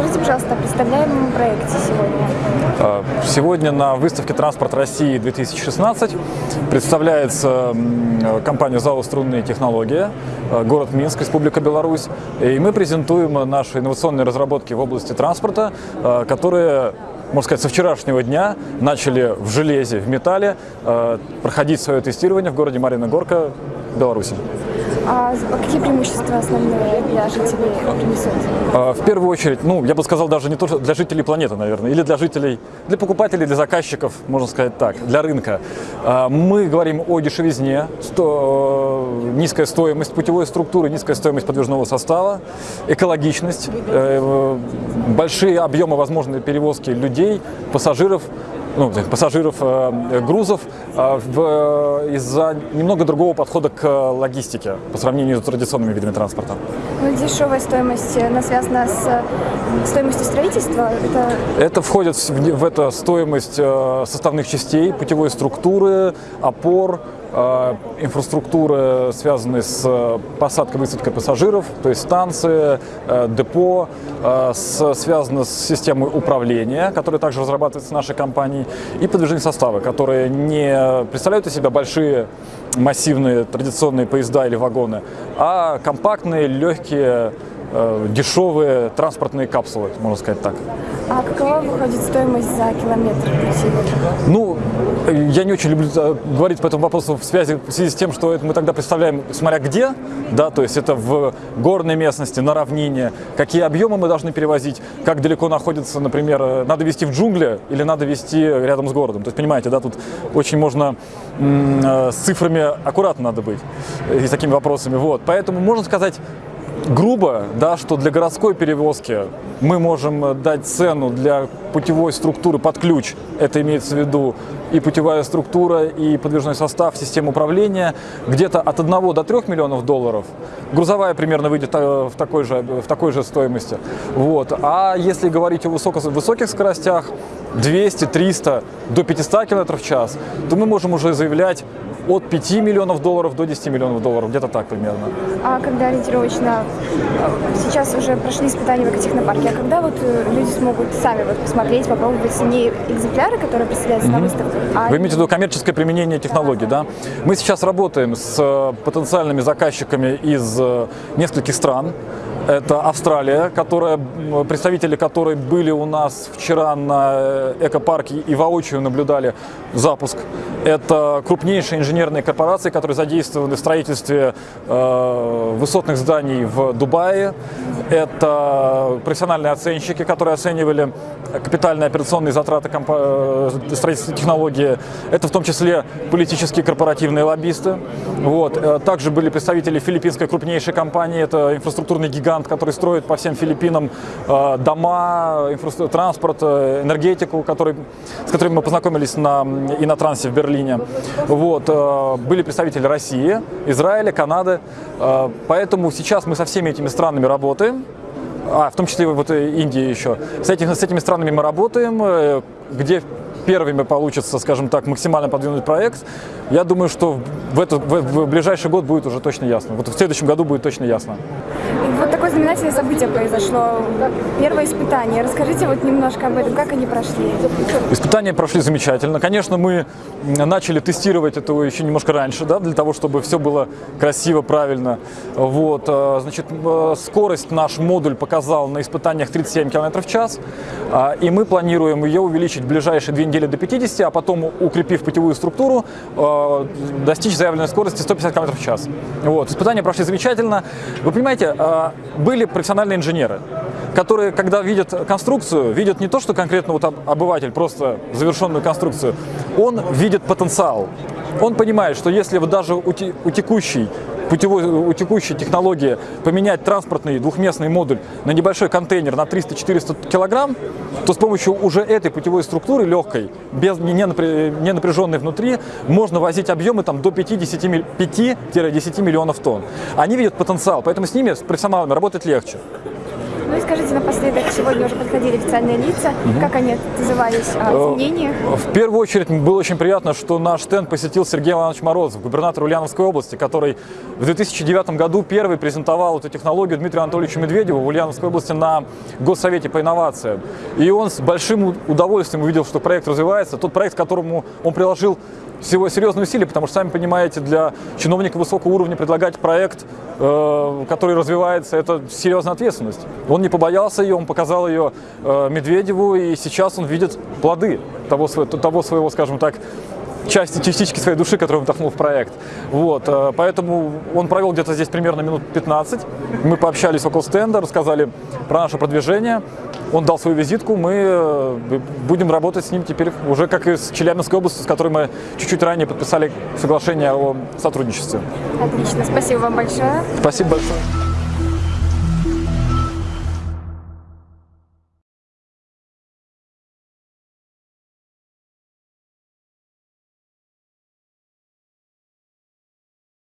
Расскажите, пожалуйста, о представляемом проекте сегодня. А, сегодня на выставке «Транспорт России-2016» представляется компания ЗАО «Струнные технологии», а, город Минск, Республика Беларусь. И мы презентуем наши инновационные разработки в области транспорта, а, которые можно сказать, со вчерашнего дня начали в железе, в металле проходить свое тестирование в городе Марина Горка, Беларуси. А какие преимущества основные для жителей принесет? А, в первую очередь, ну, я бы сказал, даже не только для жителей планеты, наверное, или для жителей, для покупателей, для заказчиков, можно сказать так, для рынка. А, мы говорим о дешевизне, сто, низкая стоимость путевой структуры, низкая стоимость подвижного состава, экологичность, э, большие объемы возможной перевозки людей, пассажиров ну, пассажиров, э, грузов э, из-за немного другого подхода к логистике по сравнению с традиционными видами транспорта. Ну, дешевая стоимость, она связана с стоимостью строительства? Это, это входит в, в это стоимость э, составных частей, путевой структуры, опор, Э, инфраструктуры, связанные с э, посадкой высадкой пассажиров, то есть станции, э, депо, связаны с системой управления, которая также разрабатывается нашей компанией, и подвижные составы, которые не представляют из себя большие массивные традиционные поезда или вагоны, а компактные, легкие, дешевые транспортные капсулы, можно сказать так. А какова выходит стоимость за километр? Ну, я не очень люблю э, говорить по этому вопросу в связи, в связи с тем, что это мы тогда представляем, смотря где, да, то есть это в горной местности, на равнине, какие объемы мы должны перевозить, как далеко находится, например, э, надо везти в джунгли или надо везти рядом с городом. То есть, понимаете, да, тут очень можно э, с цифрами аккуратно надо быть и с такими вопросами. Вот, поэтому можно сказать, грубо, да, что для городской перевозки мы можем э, дать цену для путевой структуры под ключ, это имеется в виду и путевая структура, и подвижной состав, система управления, где-то от 1 до 3 миллионов долларов. Грузовая примерно выйдет э, в такой же, в такой же стоимости. Вот. А если говорить о высоко, высоких скоростях, 200, 300 до 500 км в час, то мы можем уже заявлять от 5 миллионов долларов до 10 миллионов долларов, где-то так примерно. А когда ориентировочно, сейчас уже прошли испытания в экотехнопарке, а когда вот э, люди смогут сами вот посмотреть, попробовать не экземпляры, которые представляются mm -hmm. на выставке, а... Вы имеете в виду коммерческое применение технологий, да? Мы сейчас работаем с э, потенциальными заказчиками из э, нескольких стран. Это Австралия, которая, представители которой были у нас вчера на экопарке и воочию наблюдали запуск. Это крупнейшие инженерные корпорации, которые задействованы в строительстве э, высотных зданий в Дубае. Это профессиональные оценщики, которые оценивали капитальные операционные затраты э, строительства технологии. Это в том числе политические корпоративные лоббисты. Вот. Э, также были представители филиппинской крупнейшей компании, это инфраструктурный гигант, который строит по всем Филиппинам э, дома, транспорт, энергетику, который, с которыми мы познакомились на, и на трансе в Берлине. Вот. Были представители России, Израиля, Канады. Поэтому сейчас мы со всеми этими странами работаем а, в том числе вот Индия еще. С, этих, с этими странами мы работаем, э, где первыми получится, скажем так, максимально подвинуть проект. Я думаю, что в, это, в, в ближайший год будет уже точно ясно. Вот в следующем году будет точно ясно. Вот такое знаменательное событие произошло. Первое испытание. Расскажите вот немножко об этом, как они прошли? Испытания прошли замечательно. Конечно, мы начали тестировать это еще немножко раньше, да, для того, чтобы все было красиво, правильно. Вот, э, значит, э, скорость наш модуль показал на испытаниях 37 км в час, а, и мы планируем ее увеличить в ближайшие две недели до 50, а потом, укрепив путевую структуру, э, достичь заявленной скорости 150 км в час. Вот, испытания прошли замечательно. Вы понимаете, были профессиональные инженеры, которые, когда видят конструкцию, видят не то, что конкретно вот обыватель, просто завершенную конструкцию, он видит потенциал. Он понимает, что если вот даже у, текущей путевой, у текущей технологии поменять транспортный двухместный модуль на небольшой контейнер на 300-400 килограмм, то с помощью уже этой путевой структуры легкой, без, не, напряженной внутри, можно возить объемы там, до 5-10 миллионов тонн. Они видят потенциал, поэтому с ними, с профессионалами, работать легче. Ну расскажите напоследок, сегодня уже подходили официальные лица, как они отзывались о Э, изменениях? В первую очередь было очень приятно, что наш стенд посетил Сергей Иванович Морозов, губернатор Ульяновской области, который в 2009 году первый презентовал эту технологию Дмитрию Анатольевичу Медведеву в Ульяновской области на Госсовете по инновациям. И он с большим удовольствием увидел, что проект развивается. Тот проект, к которому он приложил всего серьезные усилия, потому что, сами понимаете, для чиновника высокого уровня предлагать проект, э, который развивается, это серьезная ответственность. Он не побоялся ее, он показал ее э, Медведеву, и сейчас он видит плоды того, того своего, скажем так, части, частички своей души, которую он вдохнул в проект. Вот, э, поэтому он провел где-то здесь примерно минут 15. Мы пообщались около стенда, рассказали про наше продвижение. Он дал свою визитку, мы э, будем работать с ним теперь уже как и с Челябинской областью, с которой мы чуть-чуть ранее подписали соглашение о сотрудничестве. Отлично, спасибо вам большое. Спасибо большое.